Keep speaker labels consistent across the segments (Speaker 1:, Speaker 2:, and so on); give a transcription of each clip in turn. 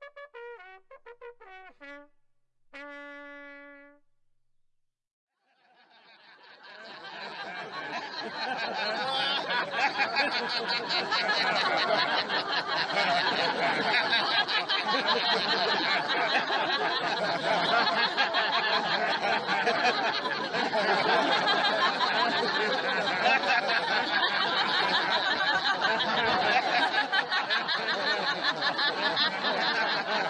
Speaker 1: Ha ha ha ha ha!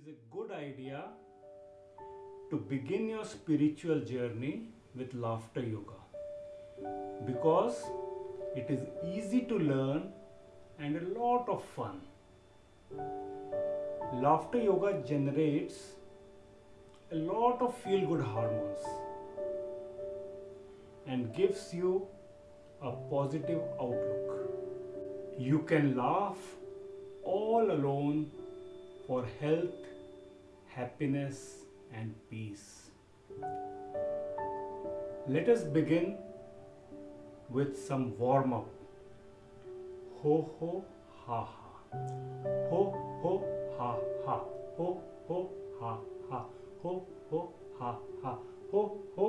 Speaker 1: is a good idea to begin your spiritual journey with laughter yoga because it is easy to learn and a lot of fun. Laughter yoga generates a lot of feel good hormones and gives you a positive outlook. You can laugh all alone for health, happiness, and peace. Let us begin with some warm up. Ho ho ha ha. Ho ho ha ha. Ho ho ha ha. Ho ho ha ha. Ho ho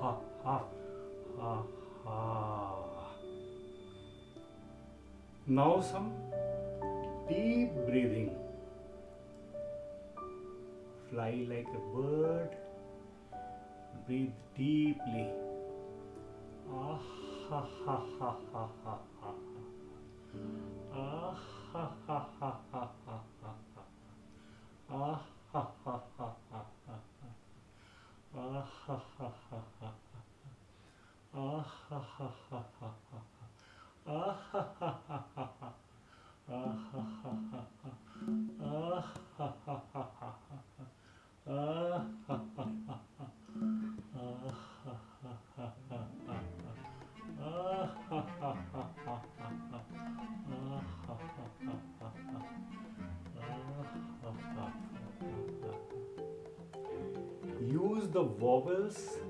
Speaker 1: ha ha. Ha ha. Now some deep breathing. Fly like a bird. Breathe deeply. Ah ha ha ha ha ha ha. Ah ha ha ha ha ha ha. Ah ha ha ha ha ha. Ah ha ha ha ha. Ah ha ha ha ha ha. Ah ha ha ha ha ha. Ah ha ha ha ha. Ah ha ha ha ha ha. Ah ha ha ha ha. Ah ha ha ha ha ha. Ah ha ha ha ha ha. Ah ha ha ha ha ha. Use the vowels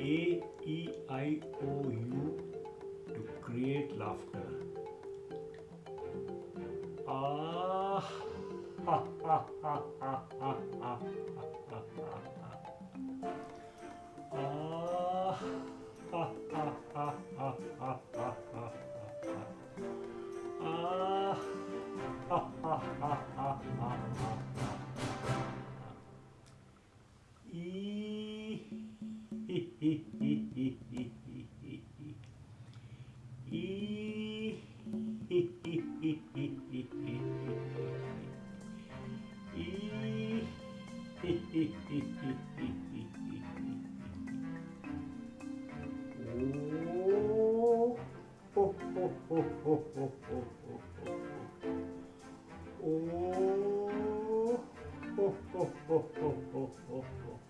Speaker 1: A, E, I, O, U to create laughter. Ah, ha, ha, ha, ha, ha, ha, ha, ha. Ah, ha, ha, ha, ha, ha, ha. Oh, ho, ho, ho, ho, ho, ho,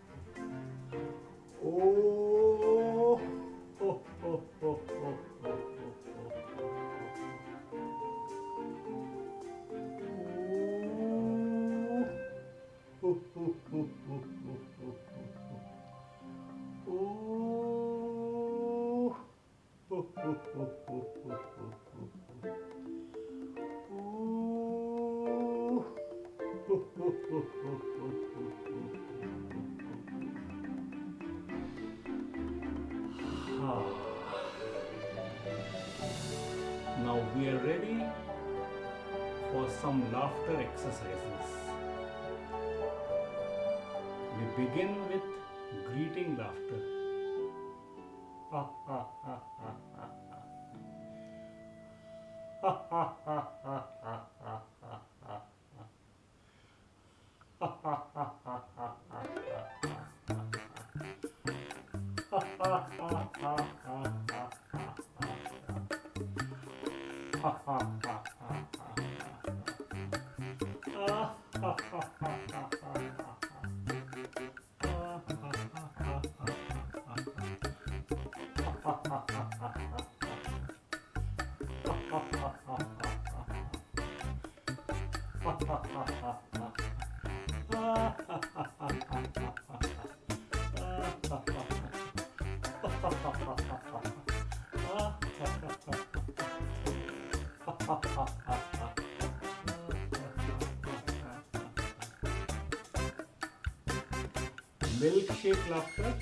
Speaker 1: begin with greeting laughter. Ha ha ha ha ha ha. Ha ha ha Milkshake laughter.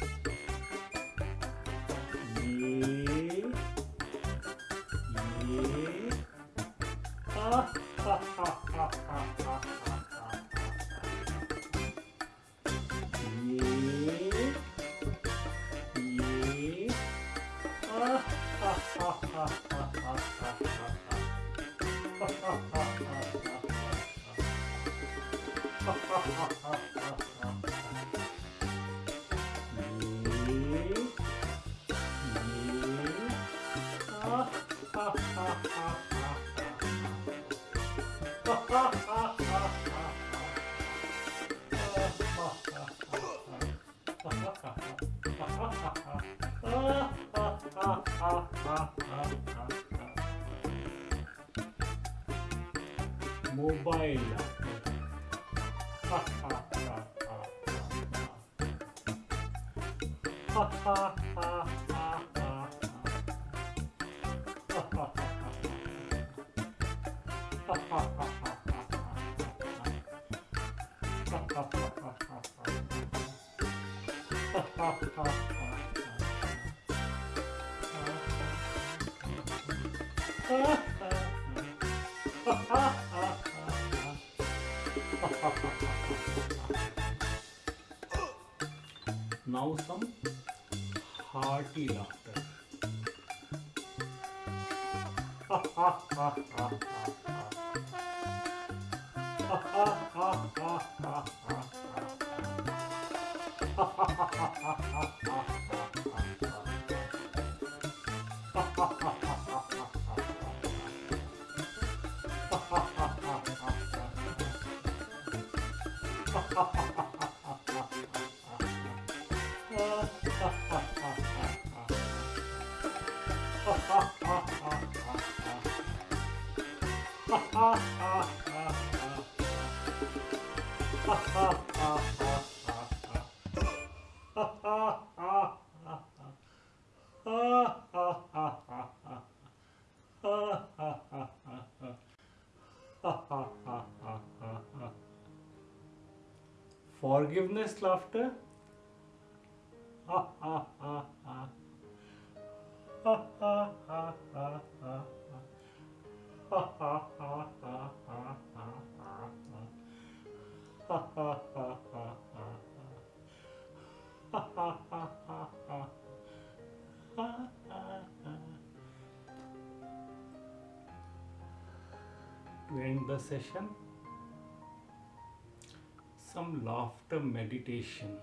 Speaker 1: モバイルははははは。ははははは。ははあ Now some hearty laughter. Ha Forgiveness laughter. To end the session, laughter meditation.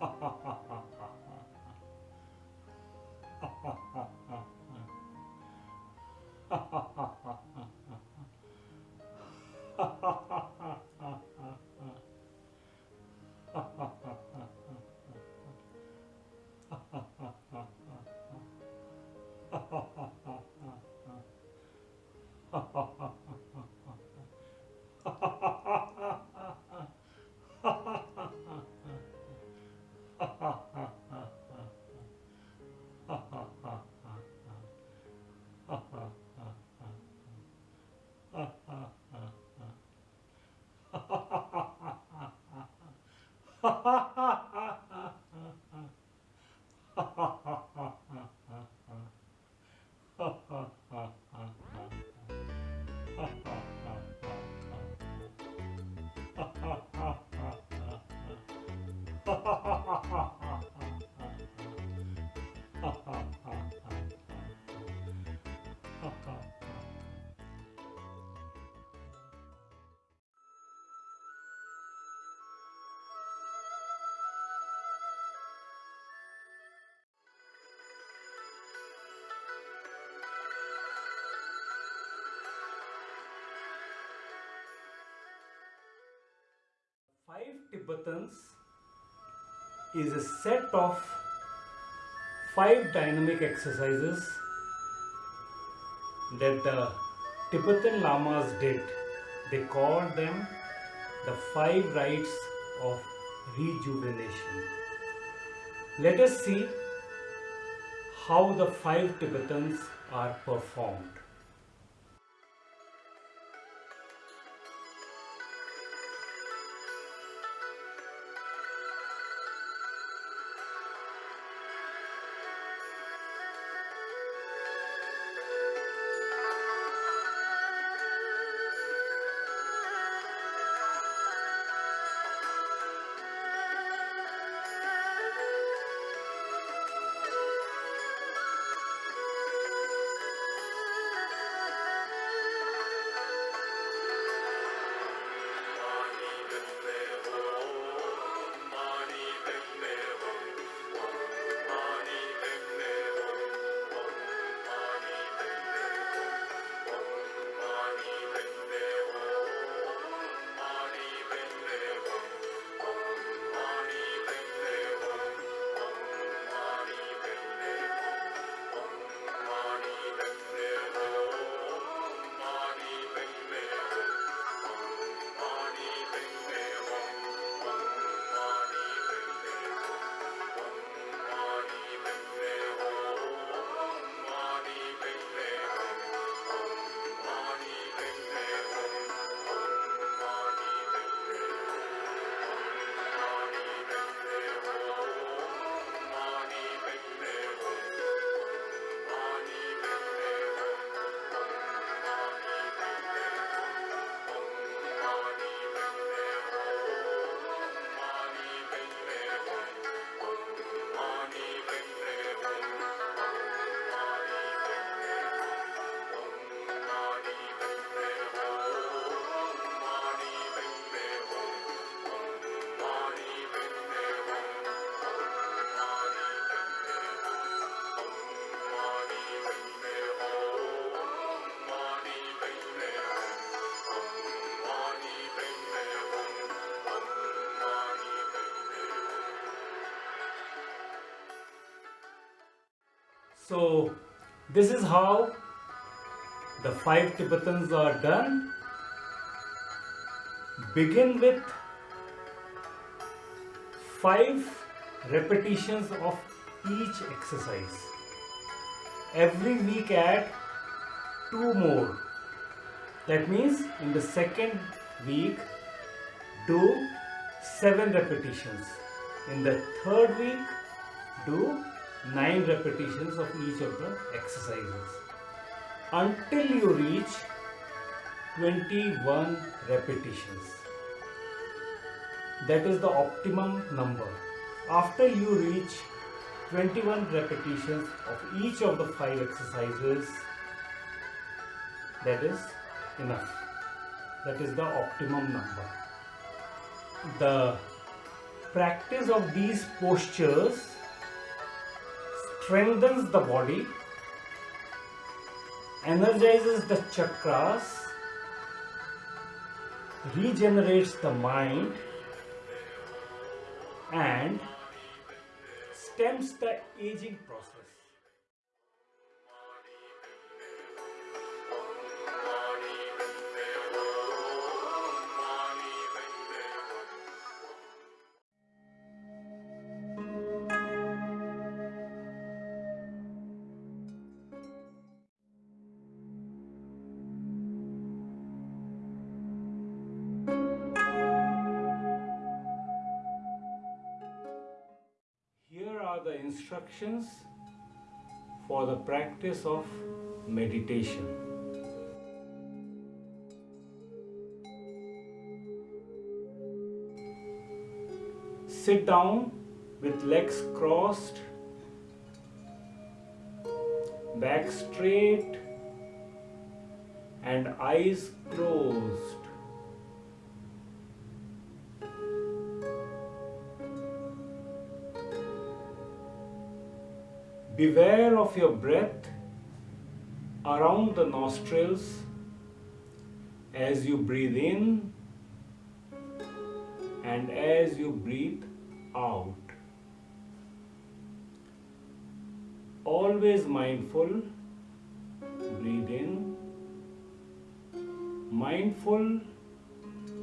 Speaker 1: ハハハ。ha ha ha Five Tibetans is a set of five dynamic exercises that the Tibetan Lamas did. They called them the five rites of rejuvenation. Let us see how the five Tibetans are performed. So this is how the five Tibetans are done. Begin with five repetitions of each exercise. Every week add two more. That means in the second week do seven repetitions. In the third week do 9 repetitions of each of the exercises until you reach 21 repetitions. That is the optimum number. After you reach 21 repetitions of each of the 5 exercises, that is enough. That is the optimum number. The practice of these postures strengthens the body, energizes the chakras, regenerates the mind, and stems the aging process. Instructions for the practice of meditation. Sit down with legs crossed, back straight, and eyes closed. Beware of your breath around the nostrils as you breathe in and as you breathe out. Always mindful, breathe in, mindful,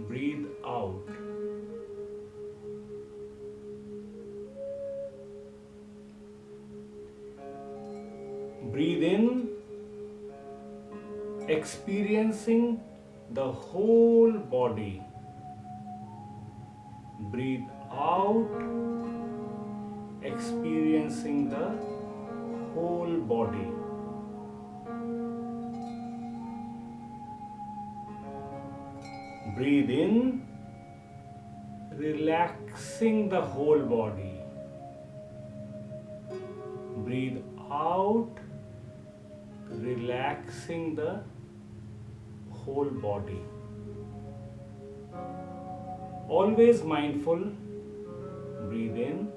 Speaker 1: breathe out. Breathe in, experiencing the whole body. Breathe out, experiencing the whole body. Breathe in, relaxing the whole body. Breathe out, relaxing the whole body. Always mindful, breathe in,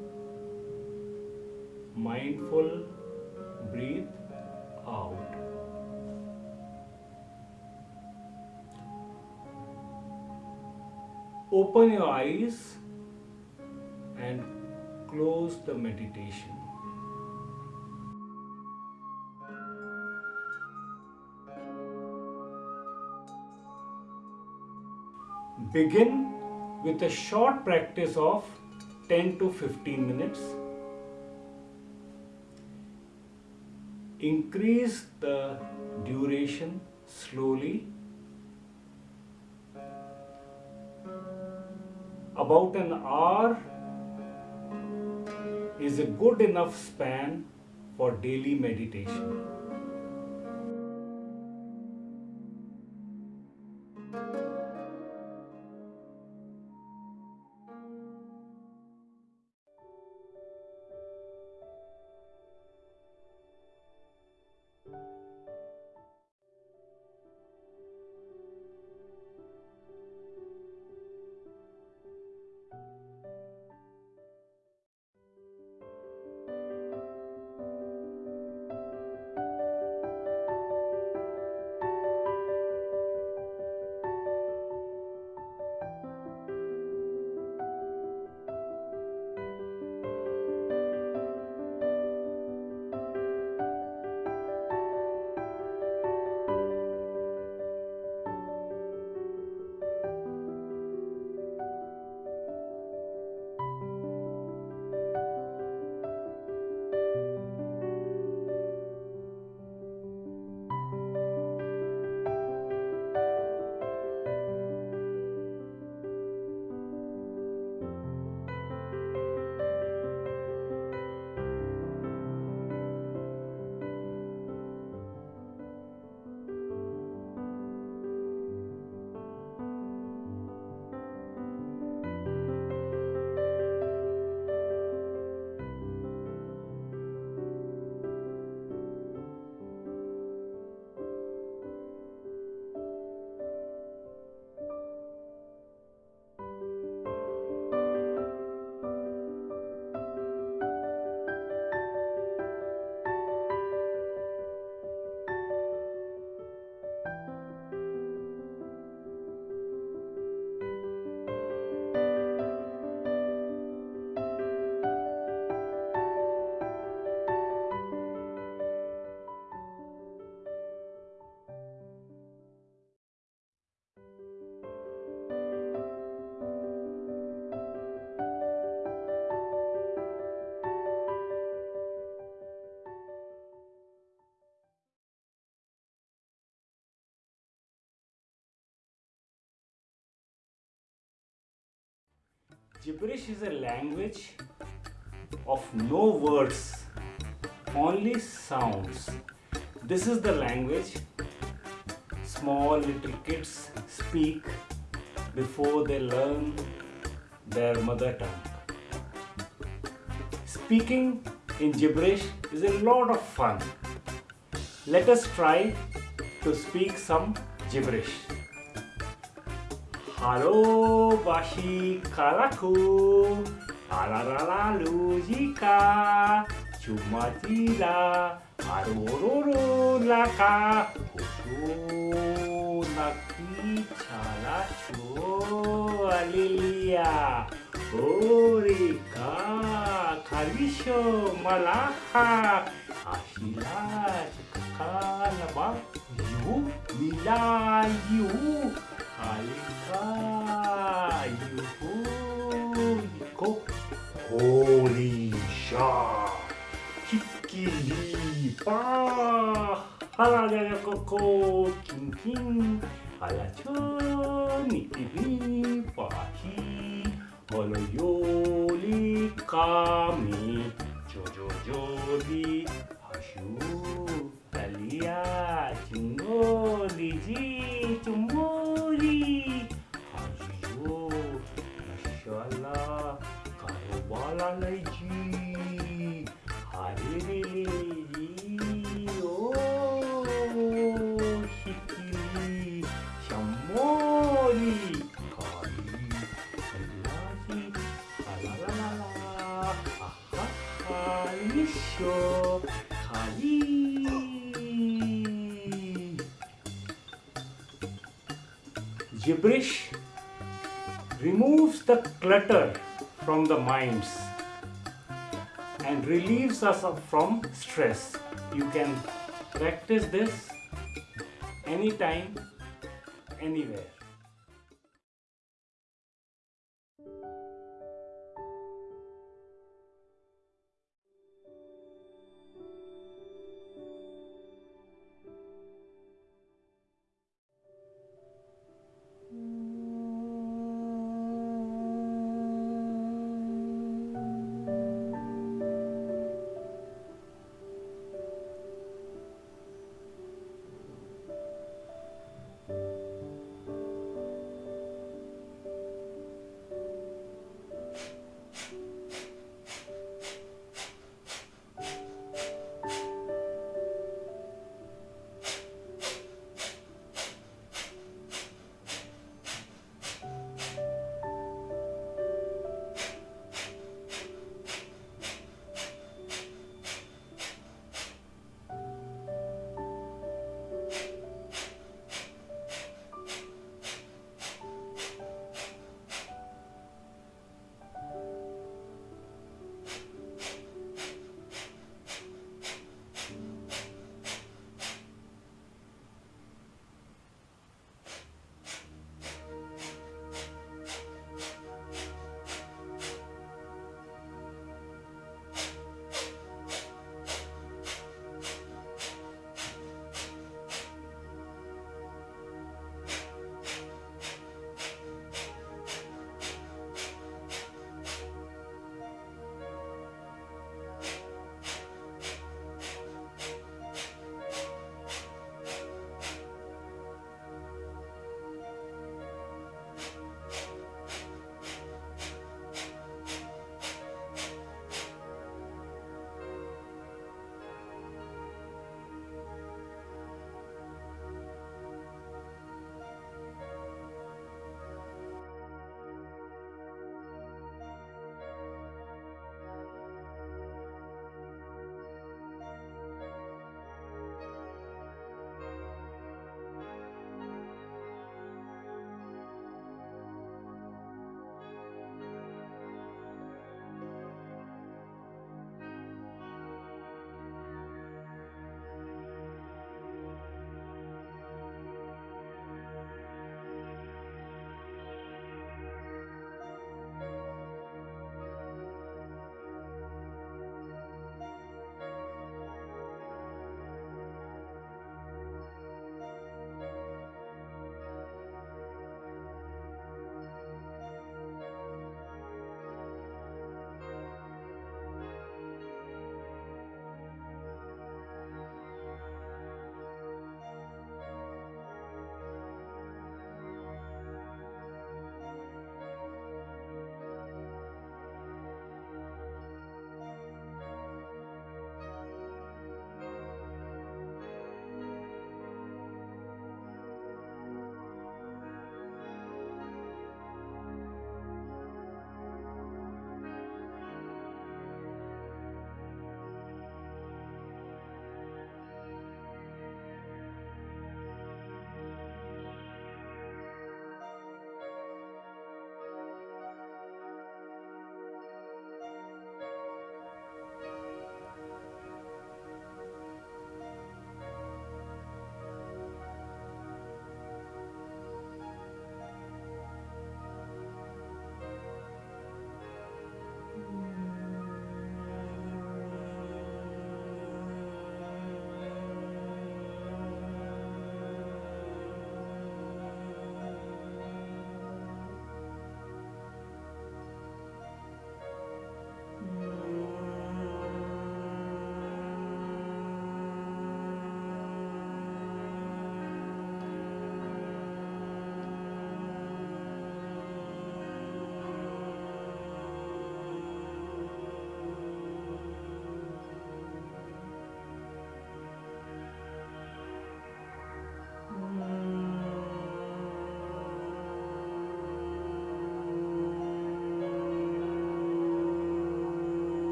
Speaker 1: mindful, breathe out. Open your eyes and close the meditation. Begin with a short practice of 10 to 15 minutes. Increase the duration slowly. About an hour is a good enough span for daily meditation. Gibberish is a language of no words, only sounds. This is the language small little kids speak before they learn their mother tongue. Speaking in gibberish is a lot of fun. Let us try to speak some gibberish. Halo bashi kalaku Talaralalu jika Cuma tila Harururu laka Huku naki cara Alilia Urika kalisho malaha Ahila Kakala bak mila Nila You, Yiko, Holy Shah. Kikili pa halaga koko king king halacho nikibi pahi holo yoli kami jojo joli hashu talia chingoli ji Hikiri, Shamori, Kari, Lisho, Kari. Gibberish removes the clutter from the minds and relieves us from stress. You can practice this anytime, anywhere.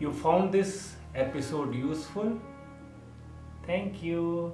Speaker 1: You found this episode useful. Thank you.